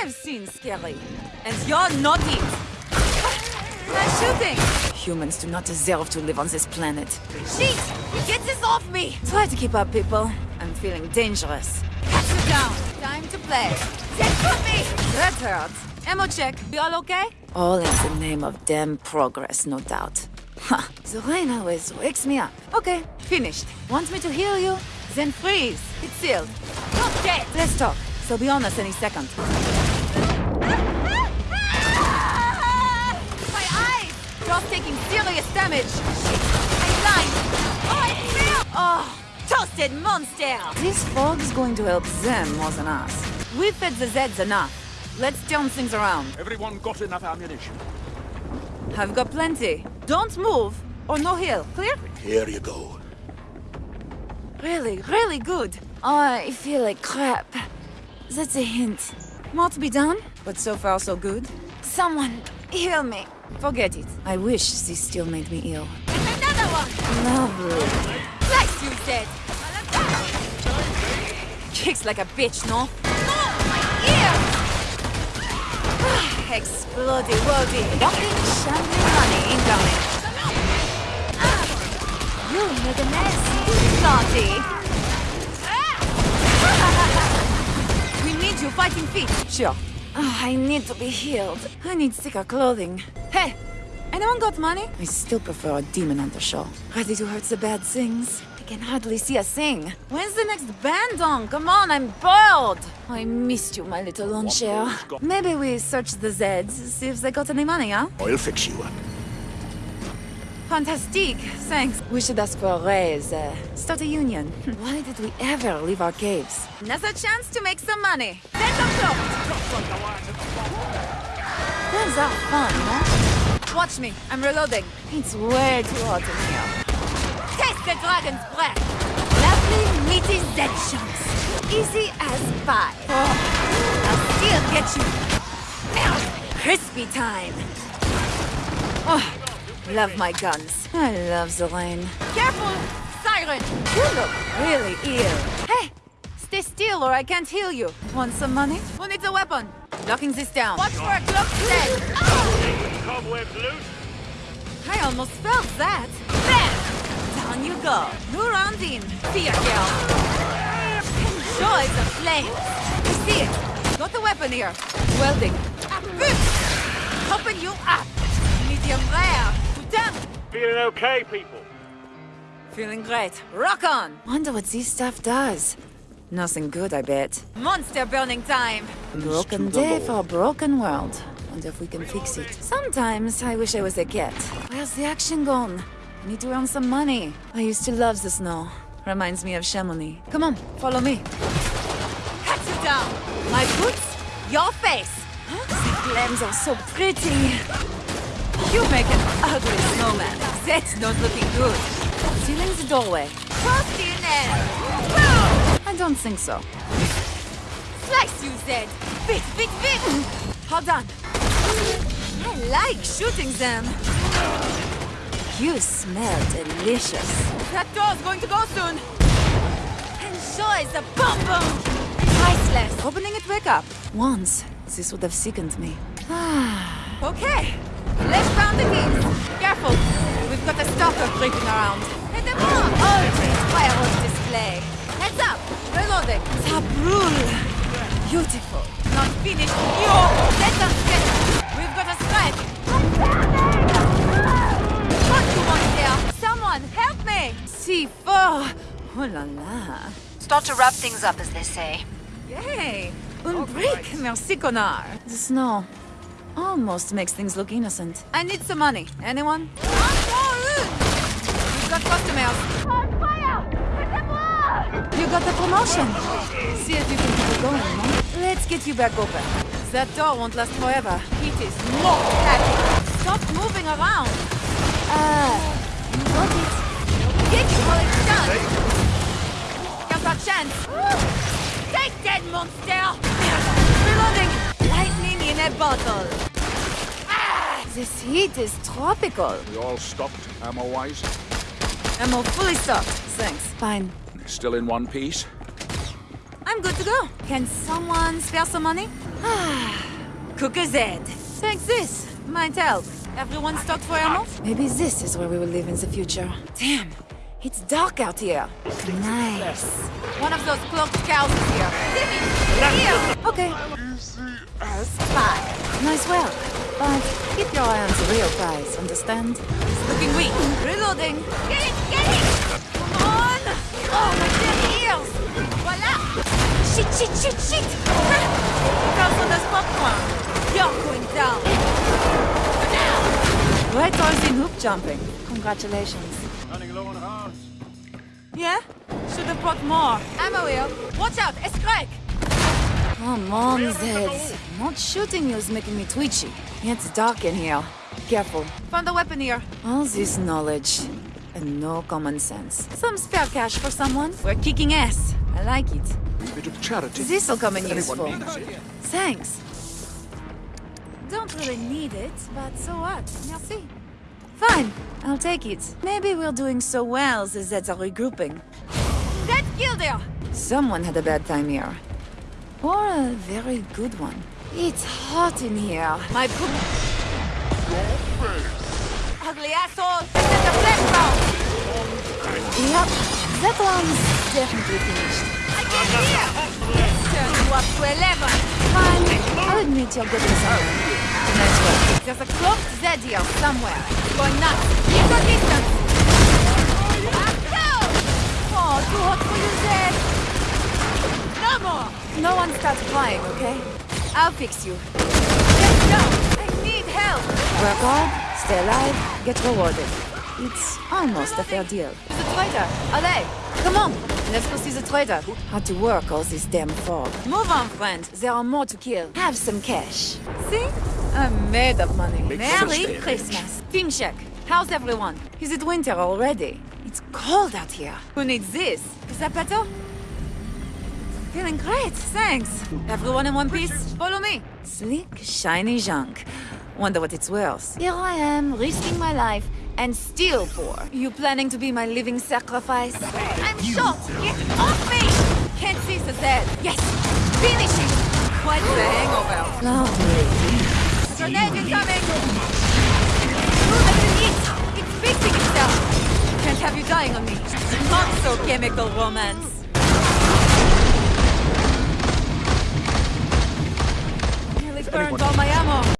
I've seen scary. And you're not it. Nice shooting. Humans do not deserve to live on this planet. Shit! Get this off me! Try to keep up, people. I'm feeling dangerous. Catch you down. Time to play. Get for me! That hurt. Ammo check. You all okay? All in the name of damn progress, no doubt. Ha! The rain always wakes me up. Okay, finished. Want me to heal you? Then freeze. It's sealed. Not dead. Let's talk. They'll be on us any second. My eyes! You're taking serious damage. Shit! I'm blind. Oh, I feel. Oh, toasted monster! This fog's going to help them more than us. We fed the Zeds enough. Let's turn things around. Everyone got enough ammunition? I've got plenty. Don't move, or no heal. Clear? Here you go. Really, really good. Oh, I feel like crap. That's a hint. More to be done, but so far so good. Someone, heal me. Forget it. I wish this still made me ill. Another one! Lovely. Like you said. Kicks like a bitch, no? No, my ear! Explody woody. Walking shambling money incoming. Ah. You made a mess. Naughty. Need you fighting feet. Sure. Oh, I need to be healed. I need thicker clothing. Hey, anyone got money? I still prefer a demon hunter show. Ready to hurt the bad things? I can hardly see a thing. When's the next band on? Come on, I'm bored. I missed you, my little lawn chair. Maybe we search the Zeds, see if they got any money, huh? I'll fix you up. Fantastique, thanks. We should ask for a raise, uh, start a union. Why did we ever leave our caves? Another chance to make some money. Then the float! Guns are fun, no? Watch me, I'm reloading. It's way too hot in here. Taste the dragon's breath! Lovely, meaty chunks. Easy as pie. Oh, I'll still get you. Crispy time. Oh, Love my guns. I love the rain. Careful! Siren! You look really ill. Hey! Stay still or I can't heal you. Want some money? Who needs a weapon? Locking this down. Watch for a cloak dead! Cobwebs loose. I almost felt that. There! Down you go. New round in. Fear girl. Enjoy the flames. You see it? Got a weapon here. Welding. Ah, Open you up. Medium rare. Done. Feeling okay, people? Feeling great. Rock on! Wonder what this stuff does. Nothing good, I bet. Monster burning time! Broken day for a broken world. Wonder if we can fix it. Sometimes I wish I was a cat. Where's the action gone? I need to earn some money. I used to love the snow. Reminds me of Chamonix. Come on, follow me. Cut you down! My boots, your face! The flames are so pretty. You make an ugly snowman. That's not looking good. Sealing the doorway. Cross in there. I don't think so. Slice you, Zed. Bit, bit, bit. Hold on. I like shooting them. You smell delicious. That door's going to go soon. Enjoy the boom boom. Priceless. Opening it back up. Once, this would have sickened me. okay. Let's round. Careful. We've got a stalker creeping around. And the more always oh, fireworks display. Heads up. Reloading. Tabroul. Beautiful. Not finished. You. Let them get it. We've got a strike. What do you want there? Someone help me. C4. Oh la la. Start to wrap things up, as they say. Yay! Un brick, merci connard. The snow almost makes things look innocent. I need some money. Anyone? We've got customers. On fire! You got the promotion. See if you can keep it going, no? Let's get you back open. That door won't last forever. It is not happy. Stop moving around. Uh, you got it. Get you while it's done. Here's our chance. Take that, monster! Reloading! Lightning in a bottle. This heat is tropical. We all stocked, ammo-wise? Ammo fully stocked. Thanks. Fine. Still in one piece? I'm good to go. Can someone spare some money? Ah, Cooker's head. Take this. Might help. Everyone stocked for ammo? Maybe this is where we will live in the future. Damn. It's dark out here. Nice. One of those cloaked cows is here. Timmy! Here! Okay. Spy. Nice work. But keep your eye on the real prize, understand? It's looking weak. Reloading. Get it! Get it! Come on! Oh, my dear ears! Voila! Shit, shit, shit, shit! Comes on the popcorn. You're going down. Right towards in hoop jumping. Congratulations. Running low on rounds. Yeah? Should have brought more. Ammo here. Watch out, it's crack! Come on, Zed. Not shooting you is making me twitchy. It's dark in here. Careful. Found a weapon here. All this knowledge and no common sense. Some spare cash for someone. We're kicking ass. I like it. A bit of charity. This'll come in Anyone useful. Thanks. Don't really need it, but so what? Merci. Fine, I'll take it. Maybe we're doing so well the Zeds are regrouping. Zed killed her! Someone had a bad time here. Or a very good one. It's hot in here. My poop... Ugly asshole! Set the flashbang! Yep, that one's definitely finished. I can hear! Turn you up to 11. Fine, I'll admit you're getting somewhere. Nice work. There's a cloaked Zed here somewhere. Going nuts. Keep your distance. Go! Oh, too hot for you, Zed. No more. No one starts crying, okay? I'll fix you. Let's go. I need help. Work hard, stay alive, get rewarded. It's almost a fair deal. The trader. Allez, come on. Let's go see the trader. How to work all this damn fog. Move on, friend. There are more to kill. Have some cash. See? I'm made of money. Make Merry Christmas. Team check. How's everyone? Is it winter already? It's cold out here. Who needs this? Is that better? Feeling great, thanks. Everyone in one piece? Follow me. Sleek, shiny junk. Wonder what it's worth. Here I am, risking my life, and still poor. You planning to be my living sacrifice? I'm shot! Get off me! Can't see the dead. Yes! Finish it! Quite the hangover. Lovely. Grenade incoming! Ooh, that's an it! It's fixing itself! Can't have you dying on me. Not so chemical romance. Burned all my ammo.